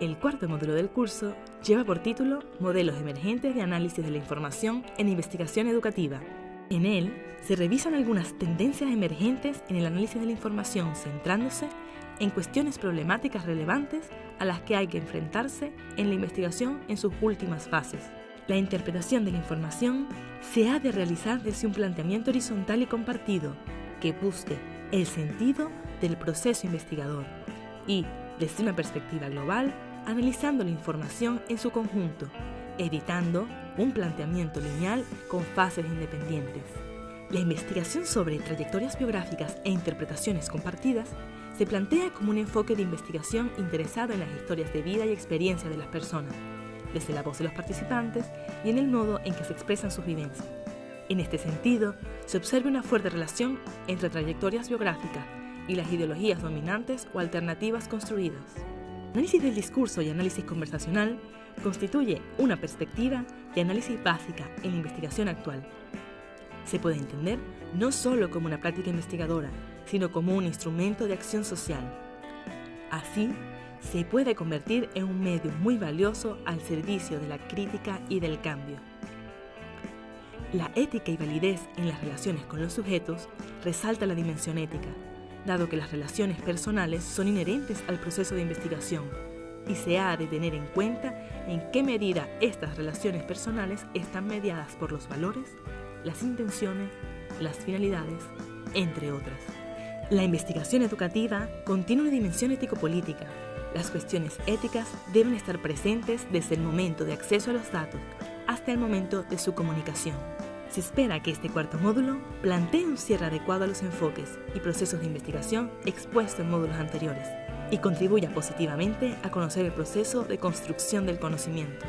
El cuarto módulo del curso lleva por título Modelos emergentes de análisis de la información en investigación educativa. En él se revisan algunas tendencias emergentes en el análisis de la información centrándose en cuestiones problemáticas relevantes a las que hay que enfrentarse en la investigación en sus últimas fases. La interpretación de la información se ha de realizar desde un planteamiento horizontal y compartido que busque el sentido del proceso investigador y, desde una perspectiva global, analizando la información en su conjunto, evitando un planteamiento lineal con fases independientes. La investigación sobre trayectorias biográficas e interpretaciones compartidas se plantea como un enfoque de investigación interesado en las historias de vida y experiencia de las personas, desde la voz de los participantes y en el modo en que se expresan sus vivencias. En este sentido, se observa una fuerte relación entre trayectorias biográficas y las ideologías dominantes o alternativas construidas. Análisis del discurso y análisis conversacional constituye una perspectiva de análisis básica en la investigación actual. Se puede entender no solo como una práctica investigadora, sino como un instrumento de acción social. Así, se puede convertir en un medio muy valioso al servicio de la crítica y del cambio. La ética y validez en las relaciones con los sujetos resalta la dimensión ética, dado que las relaciones personales son inherentes al proceso de investigación y se ha de tener en cuenta en qué medida estas relaciones personales están mediadas por los valores, las intenciones, las finalidades, entre otras. La investigación educativa contiene una dimensión ético-política. Las cuestiones éticas deben estar presentes desde el momento de acceso a los datos hasta el momento de su comunicación. Se espera que este cuarto módulo plantee un cierre adecuado a los enfoques y procesos de investigación expuestos en módulos anteriores y contribuya positivamente a conocer el proceso de construcción del conocimiento.